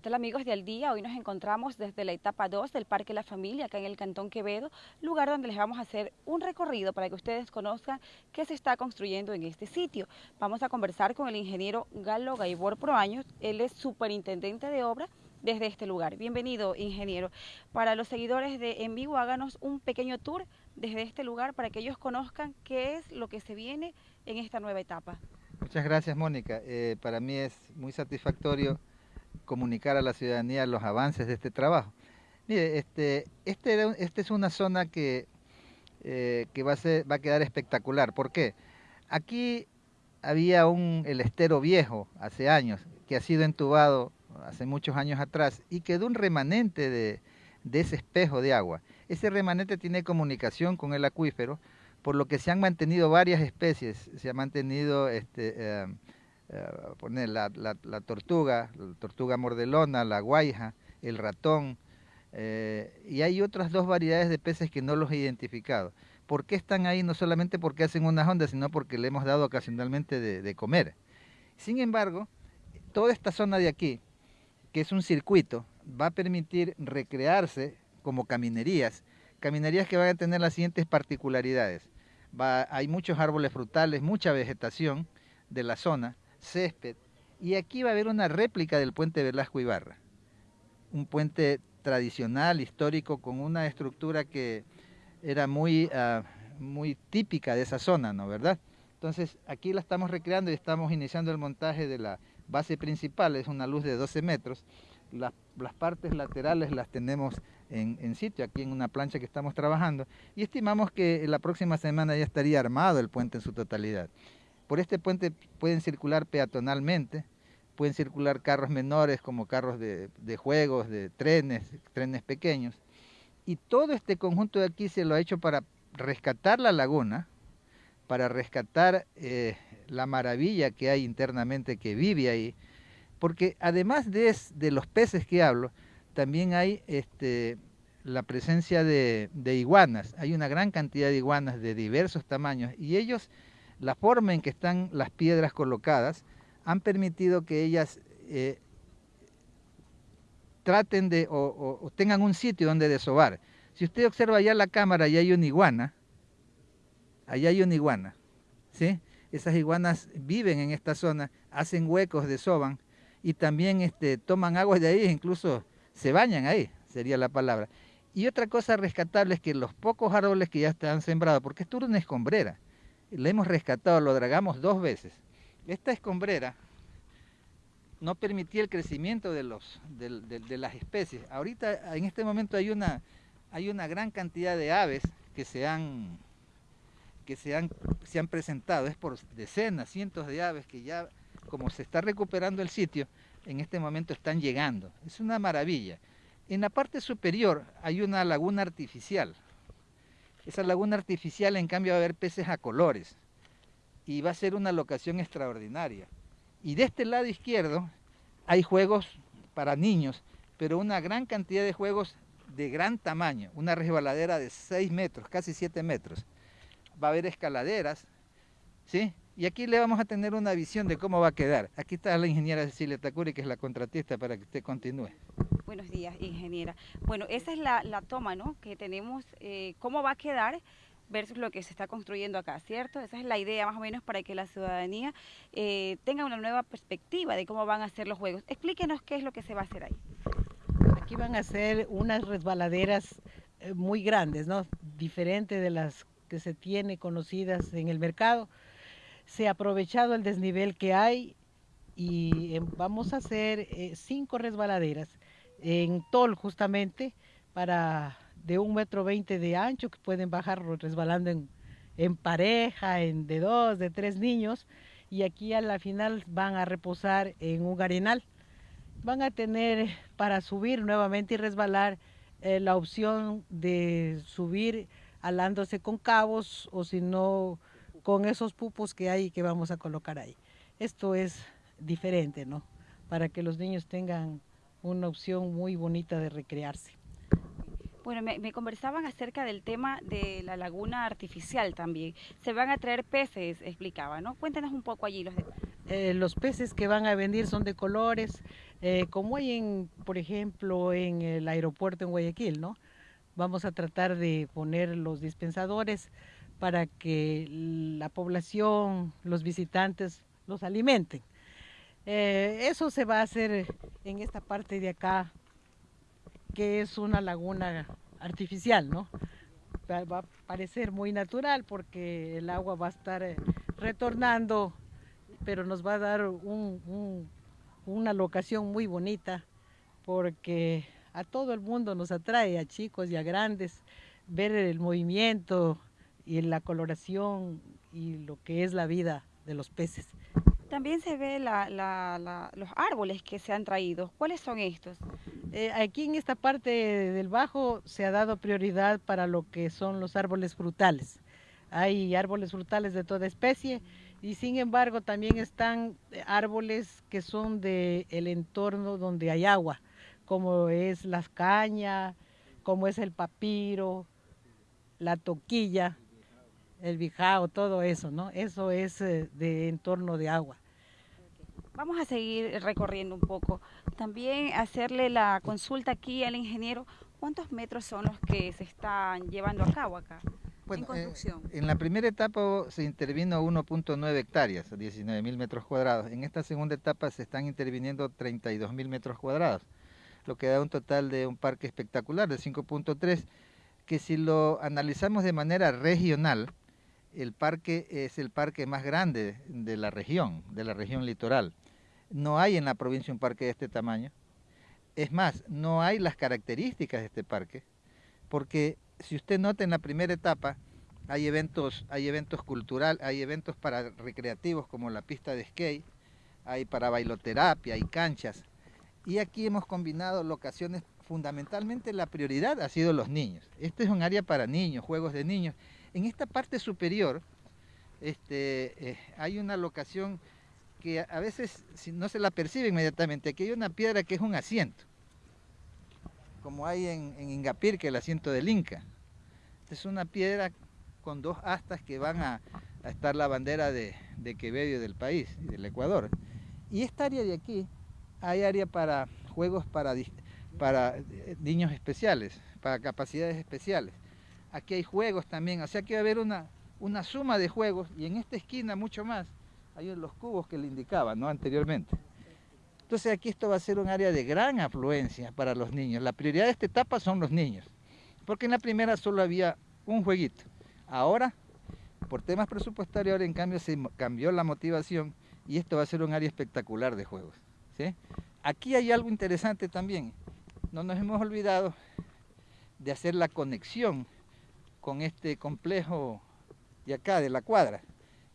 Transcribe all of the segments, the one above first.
¿Qué amigos de Día? Hoy nos encontramos desde la etapa 2 del Parque La Familia, acá en el Cantón Quevedo, lugar donde les vamos a hacer un recorrido para que ustedes conozcan qué se está construyendo en este sitio. Vamos a conversar con el ingeniero Galo Gaibor Proaños, él es superintendente de obra desde este lugar. Bienvenido, ingeniero. Para los seguidores de En Vivo, háganos un pequeño tour desde este lugar para que ellos conozcan qué es lo que se viene en esta nueva etapa. Muchas gracias, Mónica. Eh, para mí es muy satisfactorio comunicar a la ciudadanía los avances de este trabajo. Mire, este, este, es una zona que, eh, que va, a va a quedar espectacular. ¿Por qué? Aquí había un, el estero viejo hace años, que ha sido entubado hace muchos años atrás y quedó un remanente de, de ese espejo de agua. Ese remanente tiene comunicación con el acuífero, por lo que se han mantenido varias especies. Se ha mantenido este, eh, eh, poner la, tortuga, la tortuga mordelona, la guaija, el ratón, eh, y hay otras dos variedades de peces que no los he identificado. ¿Por qué están ahí? No solamente porque hacen unas ondas, sino porque le hemos dado ocasionalmente de, comer. Sin embargo, toda esta zona de aquí, que es un circuito, va a permitir recrearse como caminerías, caminerías que van a tener las siguientes particularidades. hay muchos árboles frutales, mucha vegetación de la zona, césped. Y aquí va a haber una réplica del puente Velasco Ibarra. Un puente tradicional, histórico, con una estructura que era muy, ah, muy típica de esa zona, ¿no? ¿Verdad? Entonces aquí la estamos recreando y estamos iniciando el montaje de la base principal, es una luz de 12 metros. Las, partes laterales las tenemos en, en, sitio, aquí en una plancha que estamos trabajando, y estimamos que la próxima semana ya estaría armado el puente en su totalidad. Por este puente pueden circular peatonalmente, pueden circular carros menores como carros de, juegos, de trenes, trenes pequeños. Y todo este conjunto de aquí se lo ha hecho para rescatar la laguna, para rescatar eh, la maravilla que hay internamente que vive ahí, porque además de, los peces que hablo, también hay este, la presencia de, iguanas. Hay una gran cantidad de iguanas de diversos tamaños y ellos la forma en que están las piedras colocadas han permitido que ellas eh, traten de o, tengan un sitio donde desovar. Si usted observa allá la cámara y hay una iguana, allá hay una iguana, ¿sí? Esas iguanas viven en esta zona, hacen huecos, desoban y también este, toman agua de ahí, incluso se bañan ahí, sería la palabra. Y otra cosa rescatable es que los pocos árboles que ya están sembrados, porque esto es una escombrera, le hemos rescatado, lo dragamos dos veces. Esta escombrera no permitía el crecimiento de, los, de, las especies. Ahorita, en este momento, hay una, hay una gran cantidad de aves que se han, que se han, se han presentado. Es por decenas, cientos de aves que ya, como se está recuperando el sitio, en este momento están llegando. Es una maravilla. En la parte superior hay una laguna artificial, esa laguna artificial, en cambio, va a haber peces a colores y va a ser una locación extraordinaria. Y de este lado izquierdo hay juegos para niños, pero una gran cantidad de juegos de gran tamaño, una resbaladera de 6 metros, casi 7 metros. Va a haber escaladeras, ¿sí? Y aquí le vamos a tener una visión de cómo va a quedar. Aquí está la ingeniera Cecilia Tacuri, que es la contratista, para que usted continúe. Buenos días, ingeniera. Bueno, esa es la, toma, ¿no? Que tenemos, eh, cómo va a quedar versus lo que se está construyendo acá, ¿cierto? Esa es la idea más o menos para que la ciudadanía eh, tenga una nueva perspectiva de cómo van a ser los juegos. Explíquenos qué es lo que se va a hacer ahí. Aquí van a ser unas resbaladeras eh, muy grandes, ¿no? Diferente de las que se tiene conocidas en el mercado. Se ha aprovechado el desnivel que hay y vamos a hacer cinco resbaladeras en tol justamente para de un metro veinte de ancho que pueden bajar resbalando en, en pareja, en de dos, de tres niños y aquí a la final van a reposar en un arenal. Van a tener para subir nuevamente y resbalar eh, la opción de subir alándose con cabos o si no con esos pupos que hay que vamos a colocar ahí. Esto es diferente, ¿no? Para que los niños tengan una opción muy bonita de recrearse. Bueno, me, conversaban acerca del tema de la laguna artificial también. Se van a traer peces, explicaba, ¿no? Cuéntanos un poco allí los eh, los peces que van a venir son de colores, eh, como hay en, por ejemplo, en el aeropuerto en Guayaquil, ¿no? Vamos a tratar de poner los dispensadores para que la población, los visitantes, los alimenten. Eh, eso se va a hacer en esta parte de acá, que es una laguna artificial, ¿no? Va a parecer muy natural porque el agua va a estar retornando pero nos va a dar una locación muy bonita porque a todo el mundo nos atrae, a chicos y a grandes, ver el movimiento y la coloración y lo que es la vida de los peces. También se ve los árboles que se han traído. ¿Cuáles son estos? Eh, aquí en esta parte del bajo se ha dado prioridad para lo que son los árboles frutales. Hay árboles frutales de toda especie y sin embargo también están árboles que son del el entorno donde hay agua, como es las cañas, como es el papiro, la toquilla, el bijao, todo eso, ¿no? Eso es eh, de entorno de agua. Vamos a seguir recorriendo un poco. También hacerle la consulta aquí al ingeniero, ¿cuántos metros son los que se están llevando a cabo acá? en construcción? en la primera etapa se intervino 1.9 hectáreas, 19 mil metros cuadrados. En esta segunda etapa se están interviniendo 32 mil metros cuadrados, lo que da un total de un parque espectacular de 5.3, que si lo analizamos de manera regional, el parque es el parque más grande de la región, de la región litoral. No hay en la provincia un parque de este tamaño. Es más, no hay las características de este parque, porque si usted nota en la primera etapa, hay eventos, hay eventos culturales, hay eventos para recreativos como la pista de skate, hay para bailoterapia, hay canchas. Y aquí hemos combinado locaciones, fundamentalmente la prioridad ha sido los niños. Este es un área para niños, juegos de niños. En esta parte superior este, eh, hay una locación que a veces no se la percibe inmediatamente. Aquí hay una piedra que es un asiento como hay en, Ingapir, que el asiento del Inca. es una piedra con dos astas que van a, estar la bandera de, Quevedo y del país, del Ecuador. Y esta área de aquí, hay área para juegos para, para eh, niños especiales, para capacidades especiales. Aquí hay juegos también, o sea que va a haber una, una suma de juegos y en esta esquina mucho más hay los cubos que le indicaba ¿no? anteriormente. Entonces aquí esto va a ser un área de gran afluencia para los niños. La prioridad de esta etapa son los niños, porque en la primera solo había un jueguito. Ahora, por temas presupuestarios, ahora en cambio se cambió la motivación y esto va a ser un área espectacular de juegos. Aquí hay algo interesante también. No nos hemos olvidado de hacer la conexión con este complejo de acá, de la cuadra.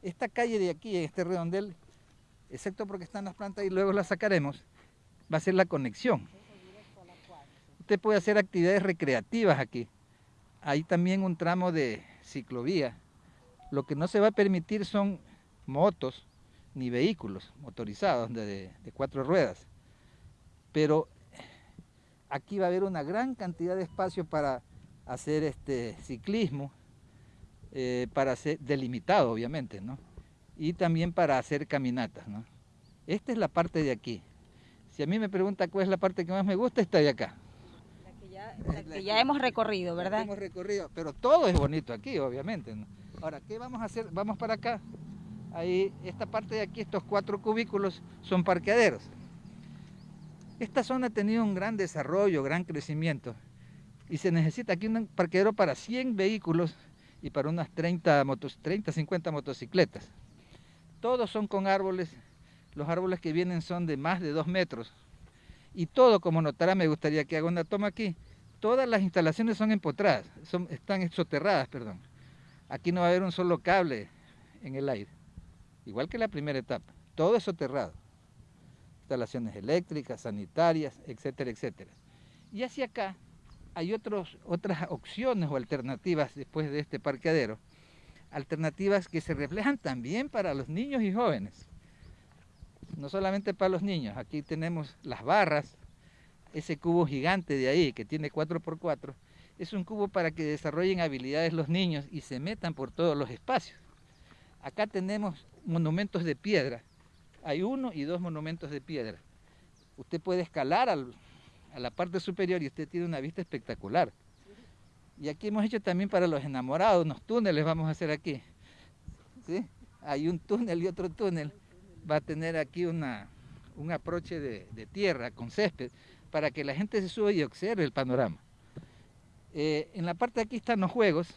Esta calle de aquí, este redondel, excepto porque están las plantas y luego las sacaremos, va a ser la conexión. Usted puede hacer actividades recreativas aquí. Hay también un tramo de ciclovía. Lo que no se va a permitir son motos ni vehículos motorizados de, cuatro ruedas. Pero aquí va a haber una gran cantidad de espacio para hacer este ciclismo, eh, para ser delimitado obviamente, ¿no? y también para hacer caminatas. ¿no? Esta es la parte de aquí. Si a mí me pregunta cuál es la parte que más me gusta, está de acá. La que ya, hemos recorrido, ¿verdad? hemos recorrido, pero todo es bonito aquí, obviamente. Ahora, ¿qué vamos a hacer? Vamos para acá. Ahí, esta parte de aquí, estos cuatro cubículos son parqueaderos. Esta zona ha tenido un gran desarrollo, gran crecimiento. Y se necesita aquí un parqueadero para 100 vehículos y para unas 30, motos, 30 50 motocicletas. Todos son con árboles. Los árboles que vienen son de más de dos metros. Y todo, como notará, me gustaría que haga una toma aquí. Todas las instalaciones son empotradas, son, están soterradas, perdón. Aquí no va a haber un solo cable en el aire. Igual que la primera etapa. Todo es soterrado. Instalaciones eléctricas, sanitarias, etcétera, etcétera. Y hacia acá hay otros, otras opciones o alternativas después de este parqueadero alternativas que se reflejan también para los niños y jóvenes. No solamente para los niños, aquí tenemos las barras, ese cubo gigante de ahí que tiene 4x4, es un cubo para que desarrollen habilidades los niños y se metan por todos los espacios. Acá tenemos monumentos de piedra hay uno y dos monumentos de piedra. Usted puede escalar a la parte superior y usted tiene una vista espectacular. Y aquí hemos hecho también para los enamorados, unos túneles vamos a hacer aquí. ¿Sí? Hay un túnel y otro túnel. Va a tener aquí una, un aproche de, tierra con césped para que la gente se suba y observe el panorama. Eh, en la parte de aquí están los juegos.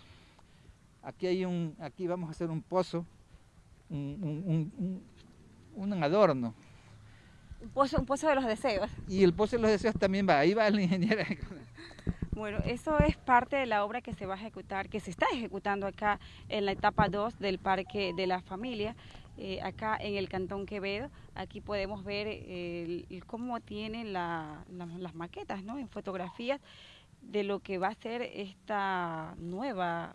Aquí, hay un, aquí vamos a hacer un pozo, un, un adorno. Un pozo, un pozo de los deseos. Y el pozo de los deseos también va, ahí va la ingeniera. Bueno, eso es parte de la obra que se va a ejecutar, que se está ejecutando acá en la etapa 2 del Parque de la Familia, eh, acá en el Cantón Quevedo. Aquí podemos ver cómo tienen las maquetas, ¿no? En fotografías de lo que va a ser esta nueva,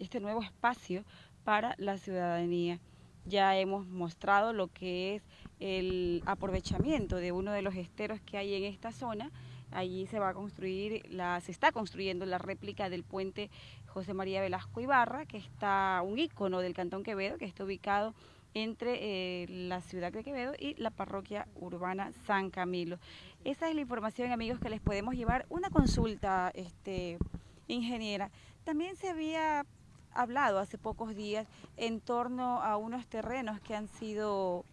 este nuevo espacio para la ciudadanía. Ya hemos mostrado lo que es el aprovechamiento de uno de los esteros que hay en esta zona Allí se va a construir, la, se está construyendo la réplica del puente José María Velasco Ibarra, que está un ícono del Cantón Quevedo, que está ubicado entre eh, la ciudad de Quevedo y la parroquia urbana San Camilo. Esa es la información, amigos, que les podemos llevar. Una consulta, este, ingeniera. También se había hablado hace pocos días en torno a unos terrenos que han sido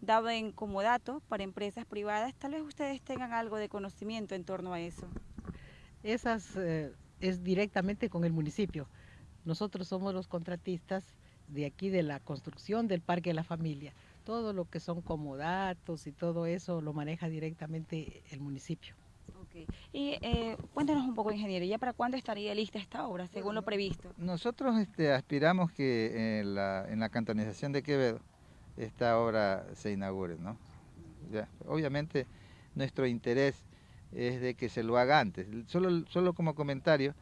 dado en comodato para empresas privadas, tal vez ustedes tengan algo de conocimiento en torno a eso. Esas eh, es directamente con el municipio. Nosotros somos los contratistas de aquí de la construcción del Parque de la Familia. Todo lo que son comodatos y todo eso lo maneja directamente el municipio. Okay. Y eh, cuéntanos un poco, ingeniero, ¿ya para cuándo estaría lista esta obra, según lo previsto? Nosotros este, aspiramos que en la, en la cantonización de Quevedo esta obra se inaugure. ¿no? obviamente nuestro interés es de que se lo haga antes. Solo, solo como comentario,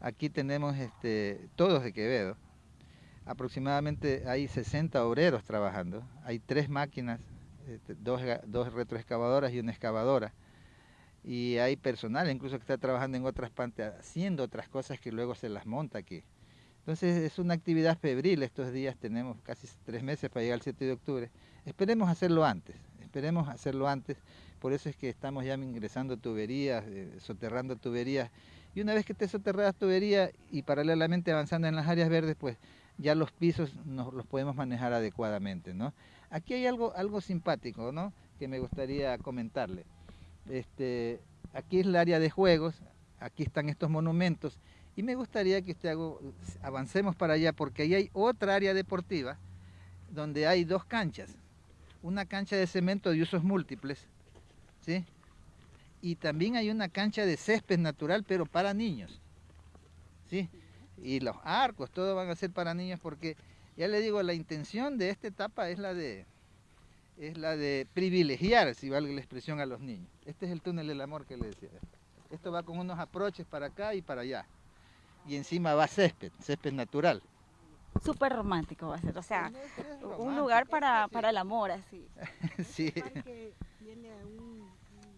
aquí tenemos este, todos de Quevedo. Aproximadamente hay 60 obreros trabajando. Hay tres máquinas, este, dos, dos retroexcavadoras y una excavadora. Y hay personal incluso que está trabajando en otras partes, haciendo otras cosas que luego se las monta aquí. Entonces es una actividad febril, estos días tenemos casi tres meses para llegar al 7 de octubre. Esperemos hacerlo antes, esperemos hacerlo antes, por eso es que estamos ya ingresando tuberías, eh, soterrando tuberías, y una vez que esté soterradas tuberías y paralelamente avanzando en las áreas verdes, pues ya los pisos nos los podemos manejar adecuadamente, ¿no? Aquí hay algo, algo simpático, ¿no? Que me gustaría comentarle. Este, aquí es el área de juegos, aquí están estos monumentos, y me gustaría que usted avancemos para allá porque ahí hay otra área deportiva donde hay dos canchas. Una cancha de cemento de usos múltiples, ¿sí? Y también hay una cancha de césped natural, pero para niños, ¿sí? Y los arcos, todo van a ser para niños porque, ya le digo, la intención de esta etapa es la de, es la de privilegiar, si valga la expresión, a los niños. Este es el túnel del amor que le decía. Esto va con unos aproches para acá y para allá y encima va césped, césped natural. Súper romántico va a ser, o sea, un lugar para, para, el amor, así. sí. tiene un,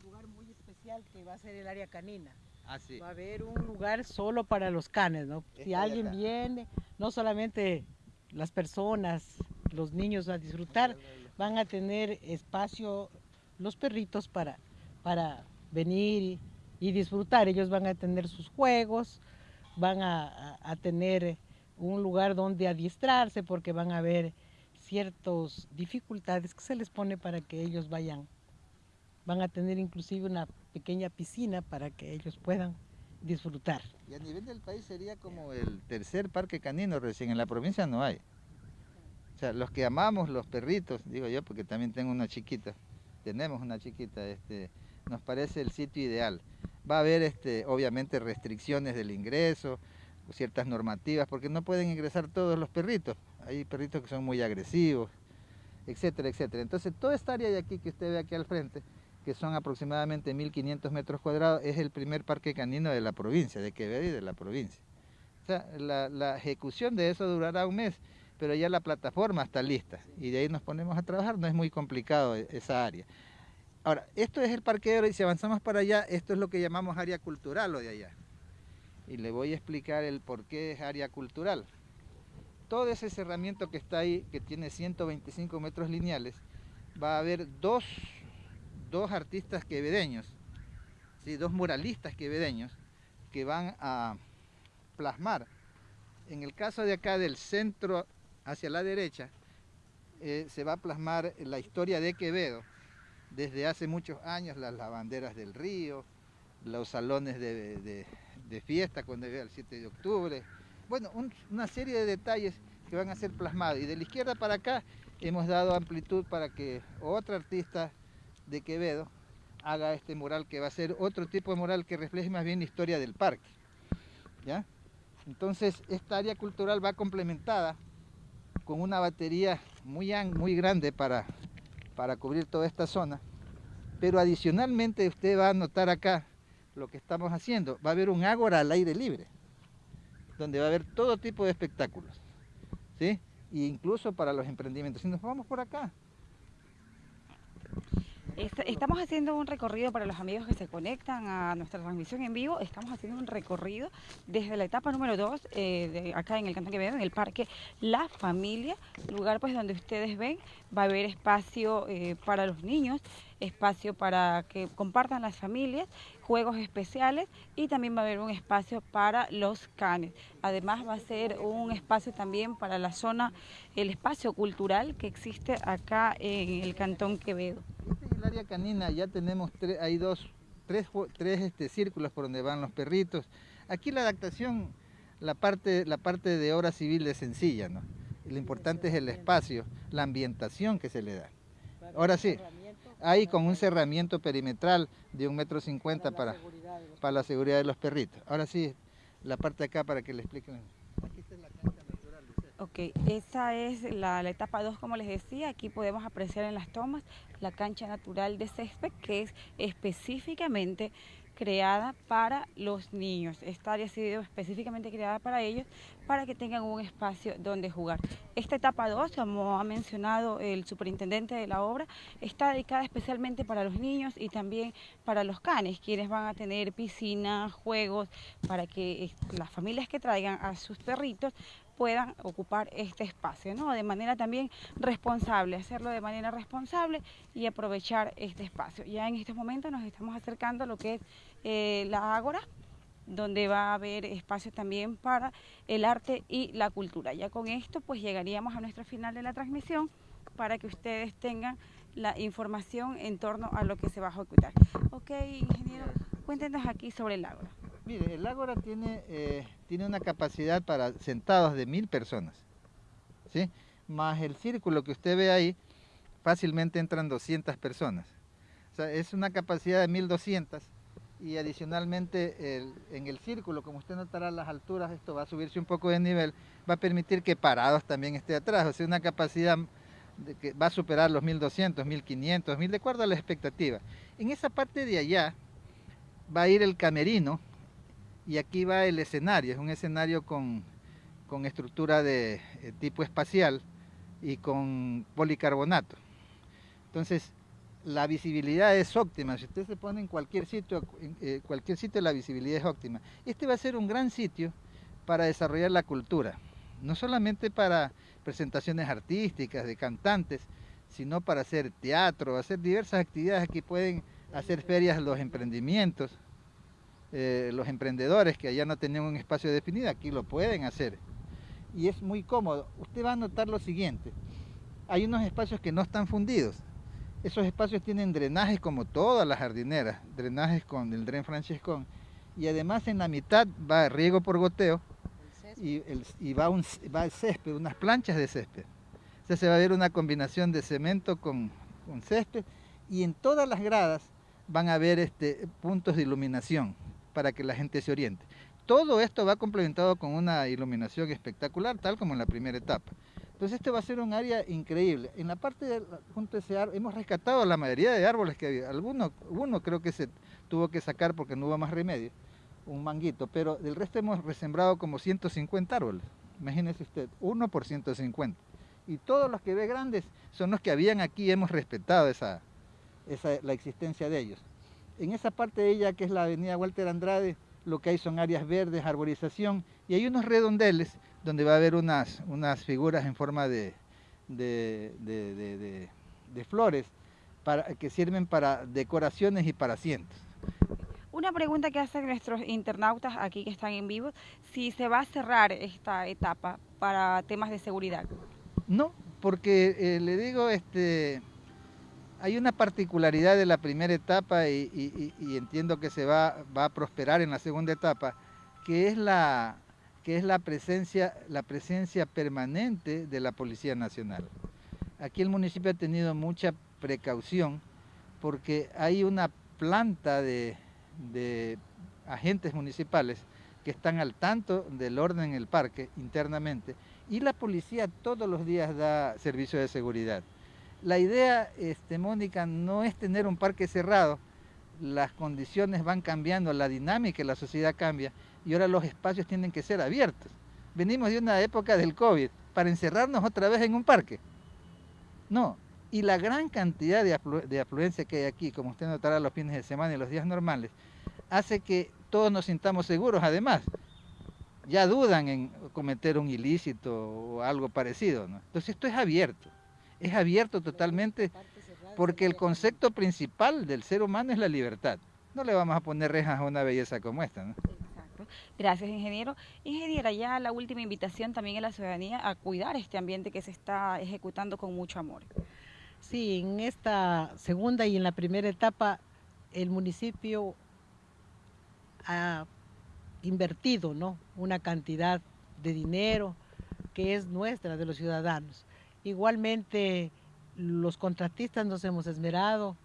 lugar muy especial que va a ser el área canina. Ah, sí. Va a haber un lugar solo para los canes, ¿no? si alguien viene, no solamente las personas, los niños a disfrutar, van a tener espacio los perritos para, para venir y disfrutar. Ellos van a tener sus juegos, van a, tener un lugar donde adiestrarse porque van a haber ciertas dificultades que se les pone para que ellos vayan. Van a tener inclusive una pequeña piscina para que ellos puedan disfrutar. Y a nivel del país sería como el tercer parque canino recién, en la provincia no hay. O sea, los que amamos los perritos, digo yo porque también tengo una chiquita, tenemos una chiquita, este, nos parece el sitio ideal. Va a haber este, obviamente restricciones del ingreso, ciertas normativas, porque no pueden ingresar todos los perritos. Hay perritos que son muy agresivos, etcétera, etcétera. Entonces, toda esta área de aquí que usted ve aquí al frente, que son aproximadamente 1.500 metros cuadrados, es el primer parque canino de la provincia, de Quevedo y de la provincia. O sea, la, la ejecución de eso durará un mes, pero ya la plataforma está lista y de ahí nos ponemos a trabajar, no es muy complicado e, esa área. Ahora, esto es el parqueadero y si avanzamos para allá, esto es lo que llamamos área cultural o de allá. Y le voy a explicar el por qué es área cultural. Todo ese cerramiento que está ahí, que tiene 125 metros lineales, va a haber dos, dos artistas quevedeños, ¿sí? dos muralistas quevedeños que van a plasmar. En el caso de acá del centro hacia la derecha, eh, se va a plasmar la historia de Quevedo, desde hace muchos años, las lavanderas del río, los salones de, fiesta cuando llega el 7 de octubre, bueno, una serie de detalles que van a ser plasmados. Y de la izquierda para acá hemos dado amplitud para que otro artista de Quevedo haga este mural que va a ser otro tipo de mural que refleje más bien la historia del parque. ¿ya? Entonces esta área cultural va complementada con una batería muy, muy grande para, para cubrir toda esta zona. Pero adicionalmente usted va a notar acá lo que estamos haciendo. Va a haber un ágora al aire libre, donde va a haber todo tipo de espectáculos. ¿sí? E incluso para los emprendimientos. Si nos vamos por acá, Estamos haciendo un recorrido para los amigos que se conectan a nuestra transmisión en vivo. Estamos haciendo un recorrido desde la etapa número 2, eh, acá en el Cantón Quevedo, en el parque La Familia, lugar pues donde ustedes ven va a haber espacio eh, para los niños, espacio para que compartan las familias, juegos especiales y también va a haber un espacio para los canes. Además va a ser un espacio también para la zona, el espacio cultural que existe acá en el Cantón Quevedo. El área canina, ya tenemos hay dos, tres, tres este, círculos por donde van los perritos. Aquí la adaptación, la parte, la parte de obra civil es sencilla, ¿no? Lo importante es el espacio, la ambientación que se le da. Ahora sí, ahí con un cerramiento perimetral de un metro cincuenta para, para la seguridad de los perritos. Ahora sí, la parte de acá para que le expliquen. Aquí está la cancha natural. Ok, esa es la, etapa 2, como les decía. Aquí podemos apreciar en las tomas la cancha natural de césped, que es específicamente creada para los niños. Esta área ha sido específicamente creada para ellos, para que tengan un espacio donde jugar. Esta etapa 2, como ha mencionado el superintendente de la obra, está dedicada especialmente para los niños y también para los canes, quienes van a tener piscina, juegos, para que las familias que traigan a sus perritos puedan ocupar este espacio, ¿no? De manera también responsable, hacerlo de manera responsable y aprovechar este espacio. Ya en estos momentos nos estamos acercando a lo que es eh, la Ágora, donde va a haber espacio también para el arte y la cultura. Ya con esto pues llegaríamos a nuestro final de la transmisión para que ustedes tengan la información en torno a lo que se va a ejecutar. Ok, ingeniero, cuéntenos aquí sobre el Ágora. Mire, el Ágora tiene, eh, tiene una capacidad para sentados de mil personas, ¿sí? Más el círculo que usted ve ahí, fácilmente entran 200 personas. O sea, es una capacidad de 1200 y adicionalmente en el círculo, como usted notará las alturas, esto va a subirse un poco de nivel, va a permitir que parados también esté atrás, o sea, una capacidad que va a superar los 1200, 1500, 1000, de acuerdo a la expectativa. En esa parte de allá va a ir el camerino, y aquí va el escenario, es un escenario con, estructura de eh, tipo espacial y con policarbonato. Entonces, la visibilidad es óptima. Si usted se pone en cualquier sitio, eh, cualquier sitio la visibilidad es óptima. Este va a ser un gran sitio para desarrollar la cultura, no solamente para presentaciones artísticas de cantantes, sino para hacer teatro, hacer diversas actividades. Aquí pueden hacer ferias los emprendimientos, eh, los emprendedores que allá no tenían un espacio definido, aquí lo pueden hacer. Y es muy cómodo. Usted va a notar lo siguiente. Hay unos espacios que no están fundidos. Esos espacios tienen drenajes como todas las jardineras, drenajes con el dren Francescón. Y además en la mitad va riego por goteo y, va, un, va césped, unas planchas de césped. O se va a ver una combinación de cemento con, con césped y en todas las gradas van a haber este, puntos de iluminación para que la gente se oriente. Todo esto va complementado con una iluminación espectacular, tal como en la primera etapa. Entonces este va a ser un área increíble. En la parte de, junto a ese árbol, hemos rescatado la mayoría de árboles que había. Algunos, uno creo que se tuvo que sacar porque no hubo más remedio, un manguito, pero del resto hemos resembrado como 150 árboles. Imagínese usted, uno por 150. Y todos los que ve grandes son los que habían aquí, hemos respetado esa, la existencia de ellos. En esa parte de ella, que es la avenida Walter Andrade, lo que hay son áreas verdes, arborización, y hay unos redondeles donde va a haber unas, unas figuras en forma de, de, de flores para, que sirven para decoraciones y para asientos. Una pregunta que hacen nuestros internautas aquí que están en vivo, si se va a cerrar esta etapa para temas de seguridad. No, porque eh, le digo, este, hay una particularidad de la primera etapa y, entiendo que se va, a prosperar en la segunda etapa, que es la, que es la presencia, la presencia permanente de la Policía Nacional. Aquí el municipio ha tenido mucha precaución porque hay una planta de, de agentes municipales que están al tanto del orden en el parque internamente y la policía todos los días da servicio de seguridad. La idea, este, Mónica, no es tener un parque cerrado, las condiciones van cambiando, la dinámica la sociedad cambia y ahora los espacios tienen que ser abiertos. Venimos de una época del COVID para encerrarnos otra vez en un parque. No, y la gran cantidad de, afluencia que hay aquí, como usted notará los fines de semana y los días normales, hace que todos nos sintamos seguros. Además, ya dudan en cometer un ilícito o algo parecido. Entonces esto es abierto, es abierto totalmente porque el concepto principal del ser humano es la libertad. No le vamos a poner rejas a una belleza como esta. ¿no? Gracias, ingeniero. Ingeniera, ya la última invitación también a la ciudadanía a cuidar este ambiente que se está ejecutando con mucho amor. Sí, en esta segunda y en la primera etapa el municipio ha invertido ¿no? una cantidad de dinero que es nuestra, de los ciudadanos. Igualmente los contratistas nos hemos esmerado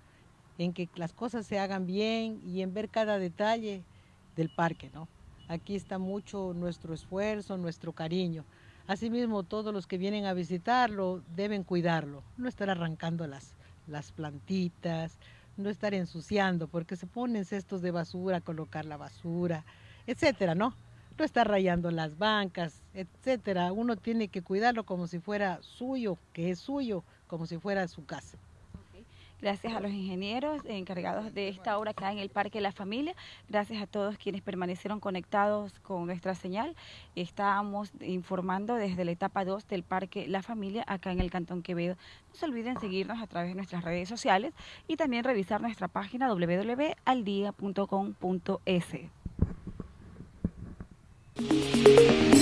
en que las cosas se hagan bien y en ver cada detalle del parque. ¿no? Aquí está mucho nuestro esfuerzo, nuestro cariño. Asimismo, todos los que vienen a visitarlo deben cuidarlo, no estar arrancando las, las plantitas, no estar ensuciando, porque se ponen cestos de basura, colocar la basura, etcétera, ¿no? No estar rayando las bancas, etcétera. Uno tiene que cuidarlo como si fuera suyo, que es suyo, como si fuera su casa. Gracias a los ingenieros encargados de esta obra acá en el Parque La Familia. Gracias a todos quienes permanecieron conectados con nuestra señal. Estábamos informando desde la etapa 2 del Parque La Familia acá en el Cantón Quevedo. No se olviden seguirnos a través de nuestras redes sociales y también revisar nuestra página www.aldia.com.es. Thank you.